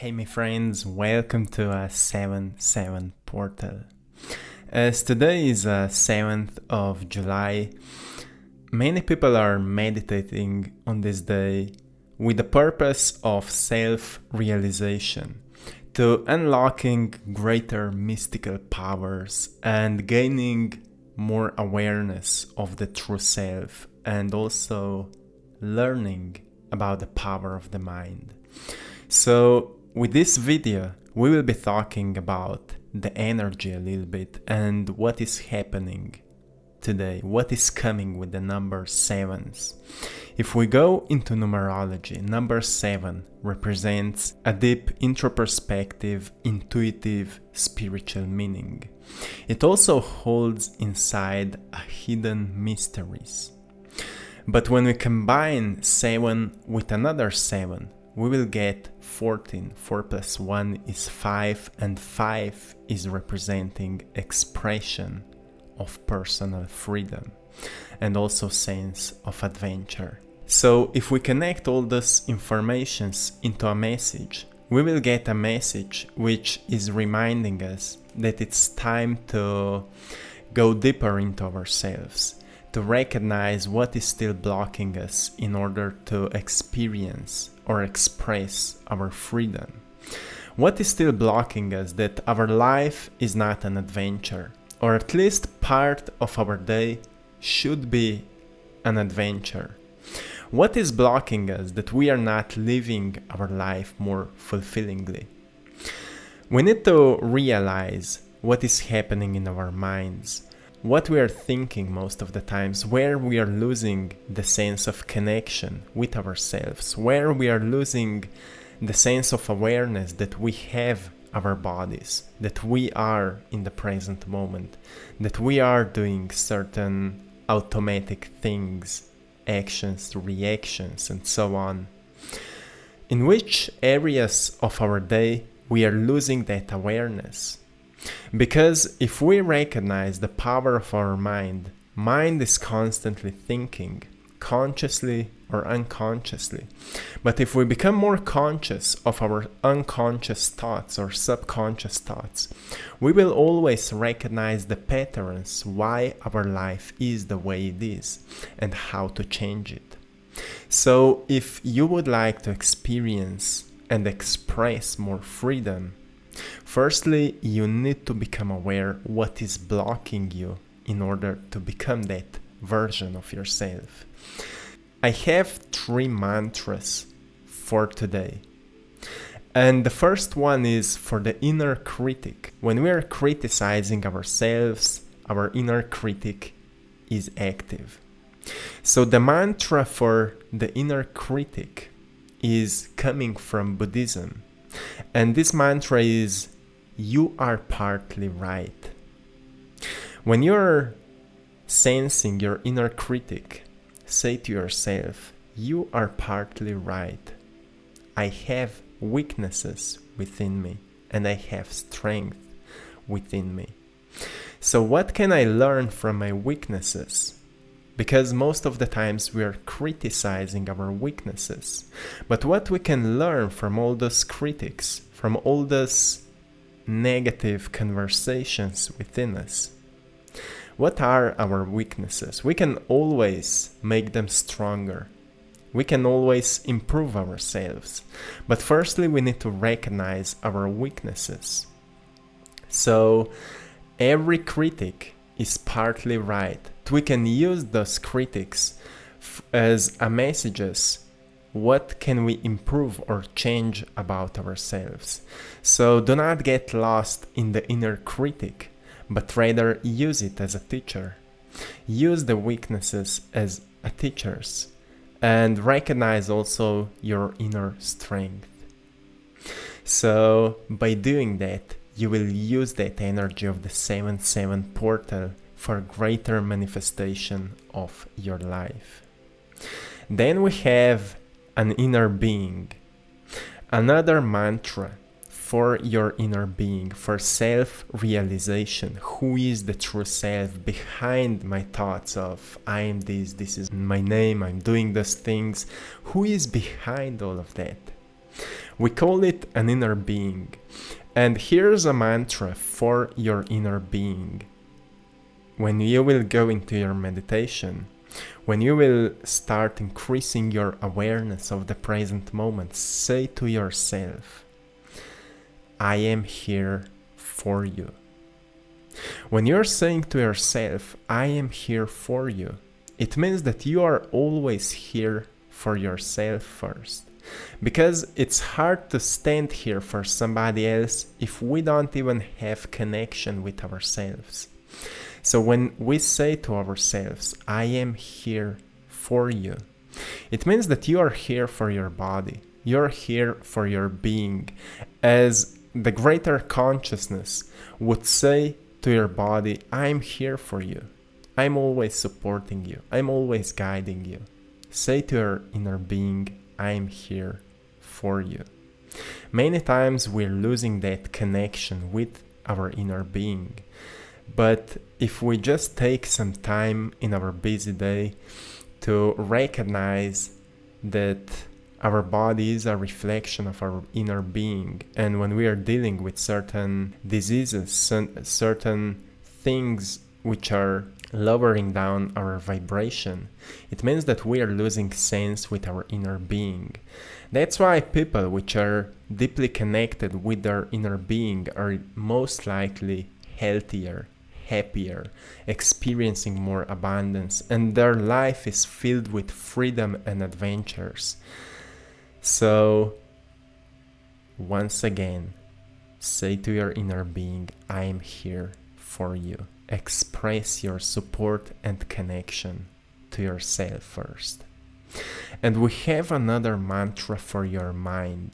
Hey my friends, welcome to a 7-7 portal. As today is uh, a 7th of July, many people are meditating on this day with the purpose of self-realization, to unlocking greater mystical powers and gaining more awareness of the true self and also learning about the power of the mind. So with this video, we will be talking about the energy a little bit and what is happening today, what is coming with the number sevens. If we go into numerology, number seven represents a deep introspective, intuitive, spiritual meaning. It also holds inside a hidden mysteries. But when we combine 7 with another 7, we will get 14. 4 plus 1 is 5 and 5 is representing expression of personal freedom and also sense of adventure. So if we connect all those informations into a message, we will get a message which is reminding us that it's time to go deeper into ourselves, to recognize what is still blocking us in order to experience or express our freedom. What is still blocking us that our life is not an adventure, or at least part of our day should be an adventure. What is blocking us that we are not living our life more fulfillingly? We need to realize what is happening in our minds what we are thinking most of the times, where we are losing the sense of connection with ourselves, where we are losing the sense of awareness that we have our bodies, that we are in the present moment, that we are doing certain automatic things, actions, reactions, and so on. In which areas of our day we are losing that awareness? Because if we recognize the power of our mind, mind is constantly thinking, consciously or unconsciously. But if we become more conscious of our unconscious thoughts or subconscious thoughts, we will always recognize the patterns why our life is the way it is and how to change it. So if you would like to experience and express more freedom Firstly, you need to become aware what is blocking you in order to become that version of yourself. I have three mantras for today. And the first one is for the inner critic. When we are criticizing ourselves, our inner critic is active. So the mantra for the inner critic is coming from Buddhism. And this mantra is you are partly right. When you're sensing your inner critic, say to yourself, you are partly right. I have weaknesses within me and I have strength within me. So what can I learn from my weaknesses? Because most of the times we are criticizing our weaknesses. But what we can learn from all those critics, from all those negative conversations within us. What are our weaknesses? We can always make them stronger. We can always improve ourselves. But firstly, we need to recognize our weaknesses. So, every critic is partly right. We can use those critics as a messages. What can we improve or change about ourselves? So do not get lost in the inner critic but rather use it as a teacher. Use the weaknesses as a teachers and recognize also your inner strength. So by doing that you will use that energy of the 7-7 portal for greater manifestation of your life. Then we have an inner being, another mantra for your inner being, for self realization. Who is the true self behind my thoughts of I am this, this is my name, I'm doing those things? Who is behind all of that? We call it an inner being. And here's a mantra for your inner being. When you will go into your meditation, when you will start increasing your awareness of the present moment, say to yourself, I am here for you. When you're saying to yourself, I am here for you, it means that you are always here for yourself first. Because it's hard to stand here for somebody else if we don't even have connection with ourselves. So when we say to ourselves, I am here for you, it means that you are here for your body. You're here for your being. As the greater consciousness would say to your body, I'm here for you. I'm always supporting you. I'm always guiding you. Say to your inner being, I'm here for you. Many times we're losing that connection with our inner being. But if we just take some time in our busy day to recognize that our body is a reflection of our inner being, and when we are dealing with certain diseases, certain things which are lowering down our vibration, it means that we are losing sense with our inner being. That's why people which are deeply connected with their inner being are most likely healthier, happier, experiencing more abundance, and their life is filled with freedom and adventures. So, once again, say to your inner being, I am here for you. Express your support and connection to yourself first. And we have another mantra for your mind.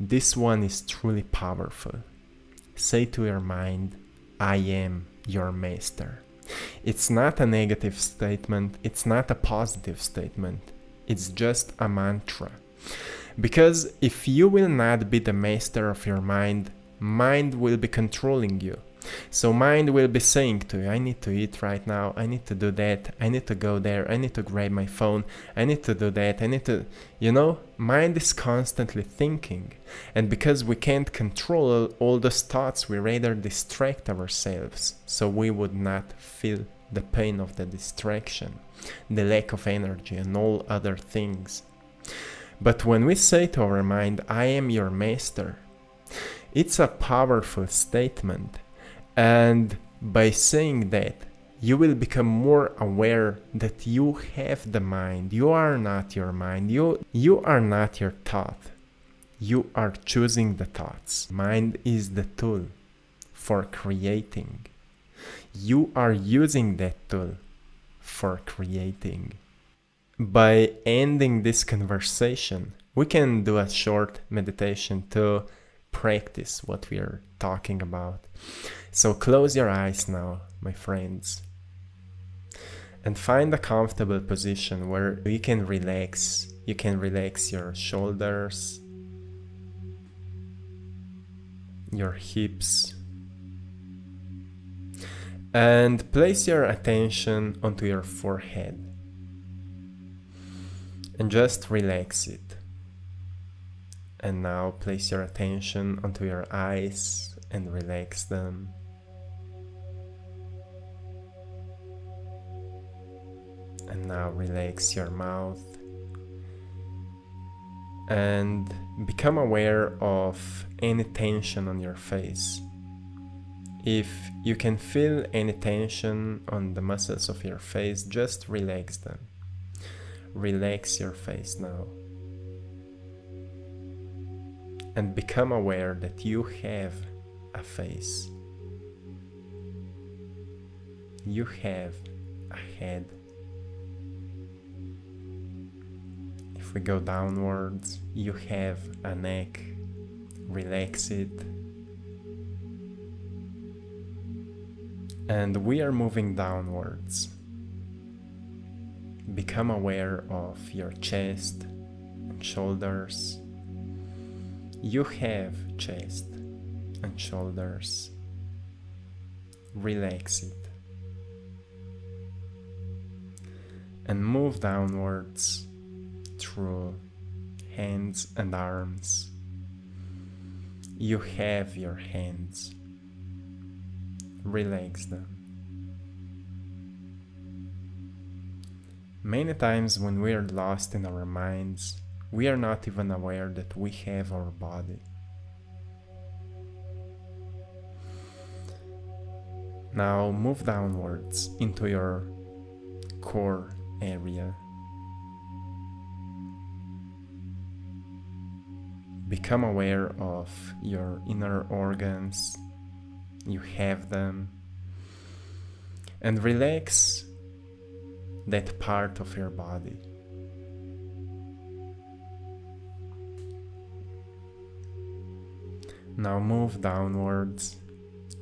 This one is truly powerful. Say to your mind, I am your master. It's not a negative statement, it's not a positive statement, it's just a mantra. Because if you will not be the master of your mind, mind will be controlling you. So mind will be saying to you, I need to eat right now, I need to do that, I need to go there, I need to grab my phone, I need to do that, I need to, you know, mind is constantly thinking. And because we can't control all those thoughts, we rather distract ourselves so we would not feel the pain of the distraction, the lack of energy, and all other things. But when we say to our mind, I am your master, it's a powerful statement and by saying that, you will become more aware that you have the mind. You are not your mind. You, you are not your thought. You are choosing the thoughts. Mind is the tool for creating. You are using that tool for creating. By ending this conversation, we can do a short meditation to practice what we are talking about. So close your eyes now, my friends, and find a comfortable position where you can relax. You can relax your shoulders, your hips, and place your attention onto your forehead and just relax it. And now place your attention onto your eyes and relax them. And now relax your mouth and become aware of any tension on your face. If you can feel any tension on the muscles of your face, just relax them. Relax your face now and become aware that you have a face. You have a head. If we go downwards, you have a neck. Relax it. And we are moving downwards. Become aware of your chest and shoulders you have chest and shoulders. Relax it. And move downwards through hands and arms. You have your hands. Relax them. Many times when we are lost in our minds, we are not even aware that we have our body. Now move downwards into your core area. Become aware of your inner organs, you have them, and relax that part of your body. Now move downwards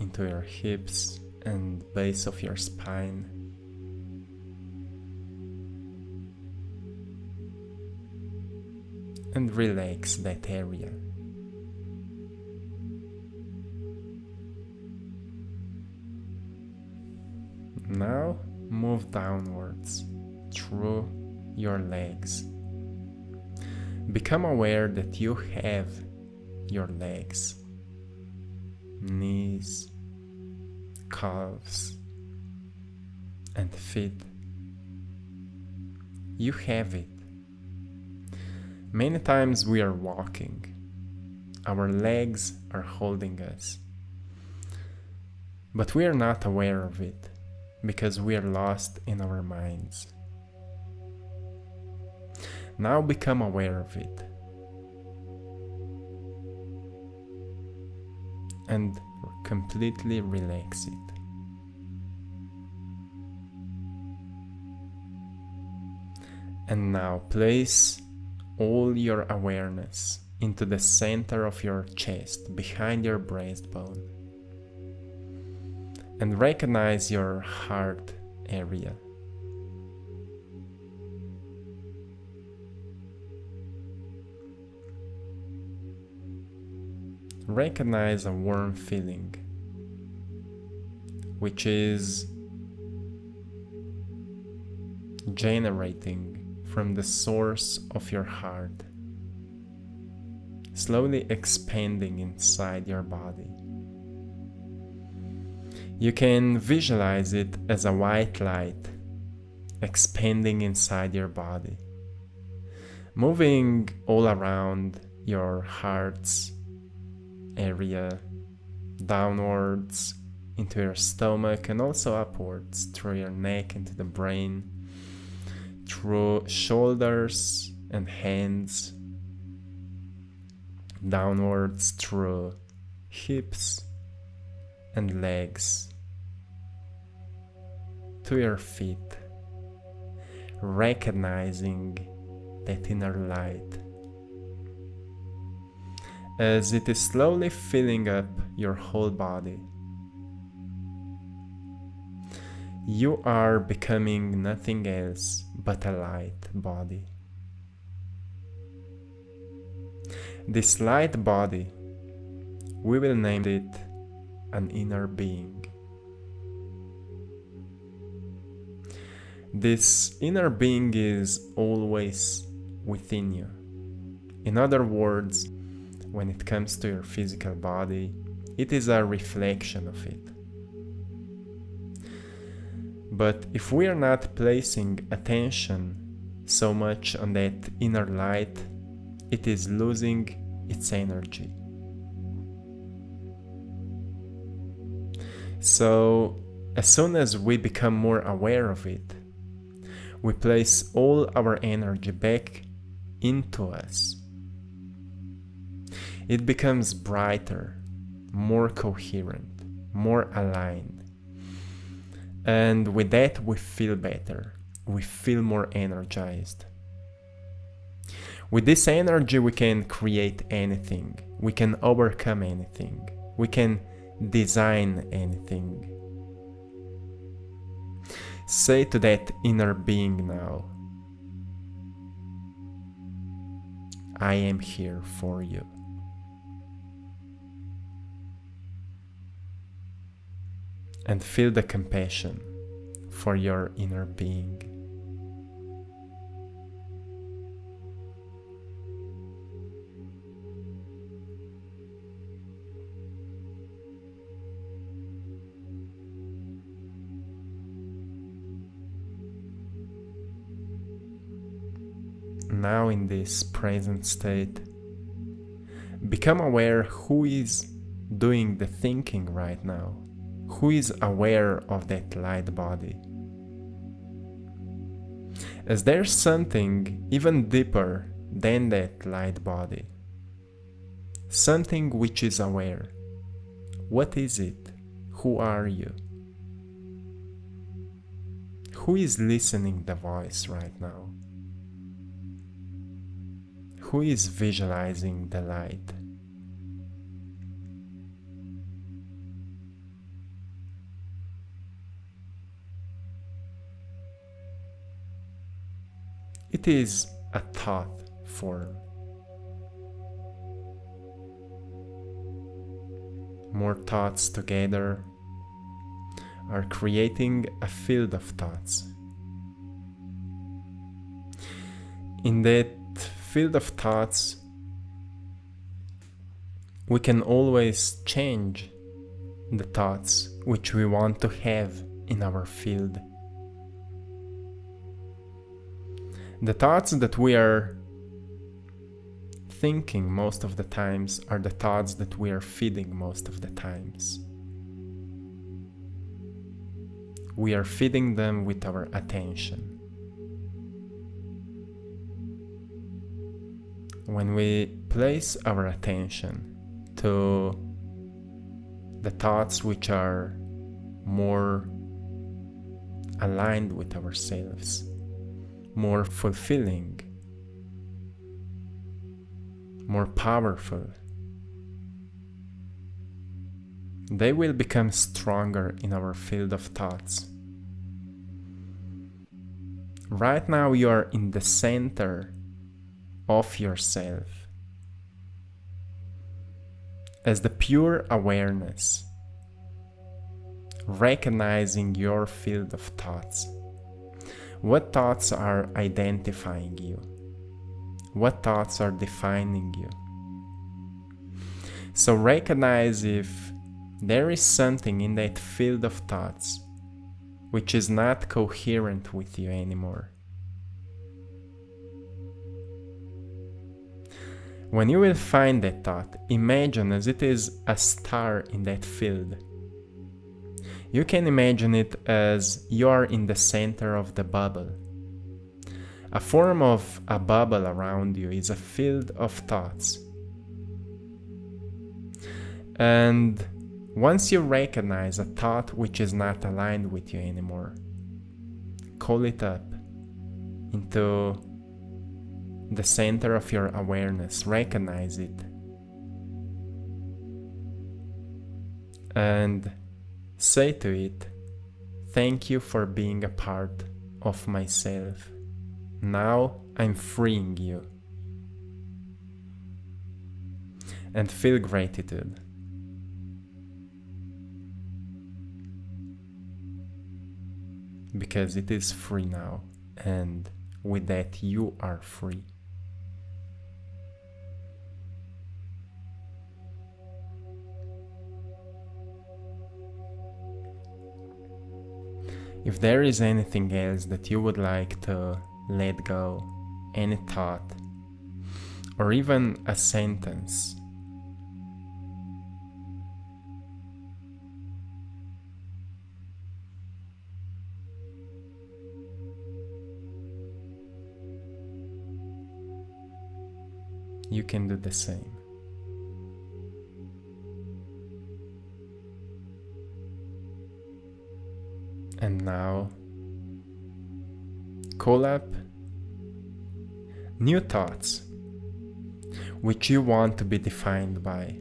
into your hips and base of your spine. And relax that area. Now move downwards through your legs. Become aware that you have your legs, knees, calves, and feet. You have it. Many times we are walking, our legs are holding us, but we are not aware of it because we are lost in our minds. Now become aware of it. And completely relax it. And now place all your awareness into the center of your chest, behind your breastbone. And recognize your heart area. Recognize a warm feeling, which is generating from the source of your heart, slowly expanding inside your body. You can visualize it as a white light expanding inside your body, moving all around your heart's area downwards into your stomach and also upwards through your neck into the brain, through shoulders and hands, downwards through hips and legs to your feet, recognizing that inner light as it is slowly filling up your whole body. You are becoming nothing else but a light body. This light body, we will name it an inner being. This inner being is always within you. In other words, when it comes to your physical body, it is a reflection of it. But if we are not placing attention so much on that inner light, it is losing its energy. So, as soon as we become more aware of it, we place all our energy back into us it becomes brighter, more coherent, more aligned. And with that, we feel better. We feel more energized. With this energy, we can create anything. We can overcome anything. We can design anything. Say to that inner being now I am here for you. and feel the compassion for your inner being. Now in this present state, become aware who is doing the thinking right now who is aware of that light body. Is there something even deeper than that light body, something which is aware. What is it? Who are you? Who is listening the voice right now? Who is visualizing the light? It is a thought form. More thoughts together are creating a field of thoughts. In that field of thoughts, we can always change the thoughts which we want to have in our field. The thoughts that we are thinking most of the times are the thoughts that we are feeding most of the times. We are feeding them with our attention. When we place our attention to the thoughts which are more aligned with ourselves, more fulfilling, more powerful. They will become stronger in our field of thoughts. Right now, you are in the center of yourself as the pure awareness, recognizing your field of thoughts. What thoughts are identifying you? What thoughts are defining you? So recognize if there is something in that field of thoughts which is not coherent with you anymore. When you will find that thought, imagine as it is a star in that field. You can imagine it as you are in the center of the bubble. A form of a bubble around you is a field of thoughts. And once you recognize a thought which is not aligned with you anymore, call it up into the center of your awareness, recognize it, and say to it, Thank you for being a part of myself. Now I'm freeing you. And feel gratitude. Because it is free now, and with that, you are free. If there is anything else that you would like to let go any thought or even a sentence. You can do the same. And now call up new thoughts which you want to be defined by.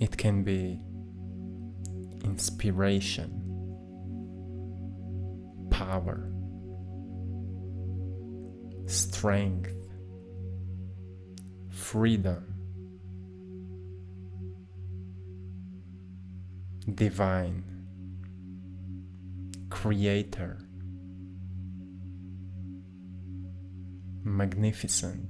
It can be inspiration, power, strength, freedom, divine, creator, magnificent.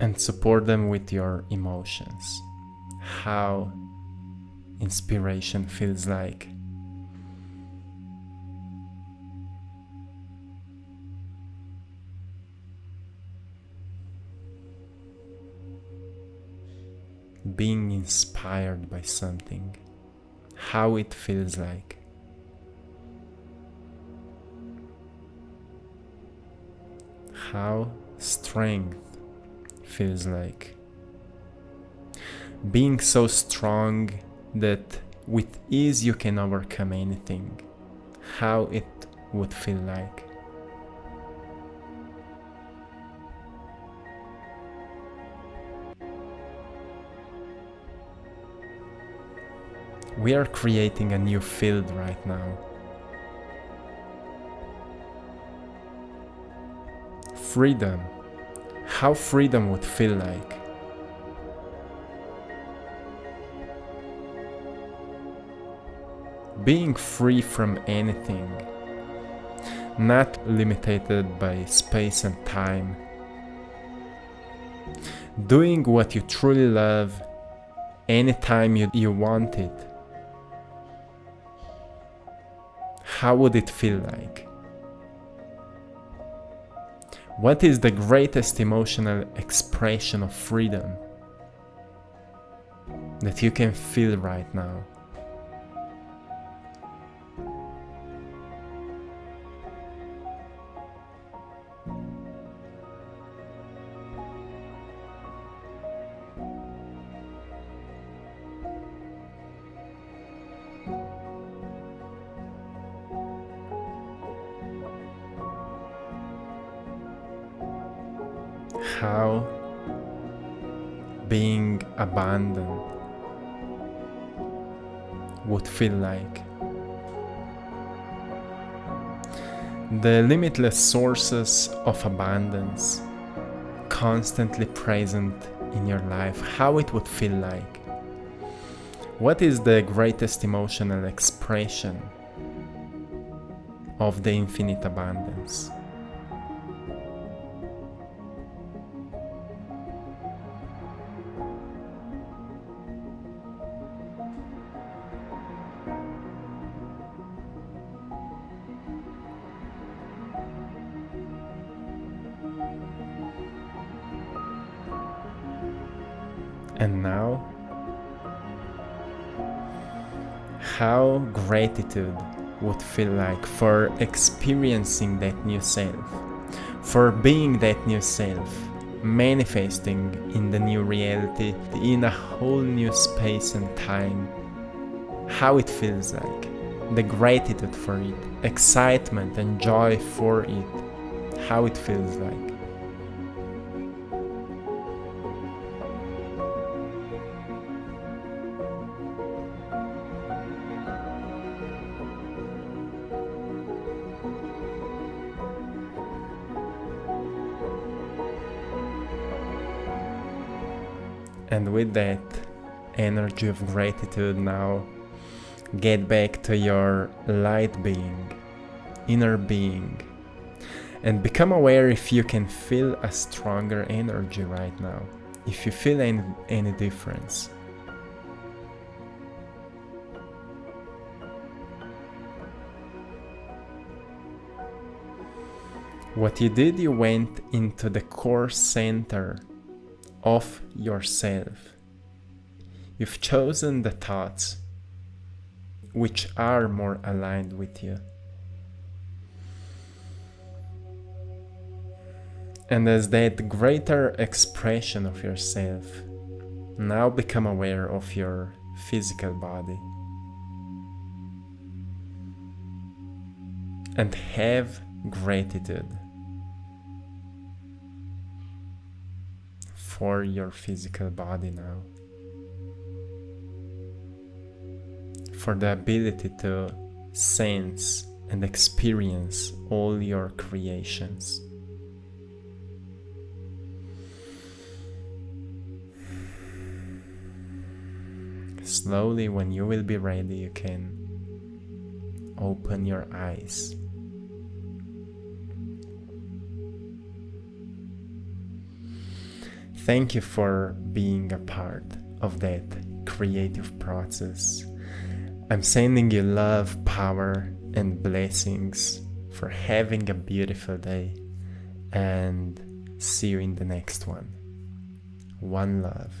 And support them with your emotions. How inspiration feels like Being inspired by something, how it feels like. How strength feels like. Being so strong that with ease you can overcome anything. How it would feel like. We are creating a new field right now. Freedom. How freedom would feel like. being free from anything, not limited by space and time, doing what you truly love anytime you, you want it. How would it feel like? What is the greatest emotional expression of freedom that you can feel right now? Feel like. The limitless sources of abundance constantly present in your life, how it would feel like. What is the greatest emotional expression of the infinite abundance? Gratitude would feel like for experiencing that new self, for being that new self, manifesting in the new reality, in a whole new space and time. How it feels like, the gratitude for it, excitement and joy for it, how it feels like. And with that energy of gratitude now, get back to your light being, inner being, and become aware if you can feel a stronger energy right now, if you feel any, any difference. What you did, you went into the core center of yourself. You've chosen the thoughts which are more aligned with you. And as that greater expression of yourself, now become aware of your physical body. And have gratitude for your physical body now. For the ability to sense and experience all your creations. Slowly, when you will be ready, you can open your eyes. Thank you for being a part of that creative process. I'm sending you love, power, and blessings for having a beautiful day. And see you in the next one. One love.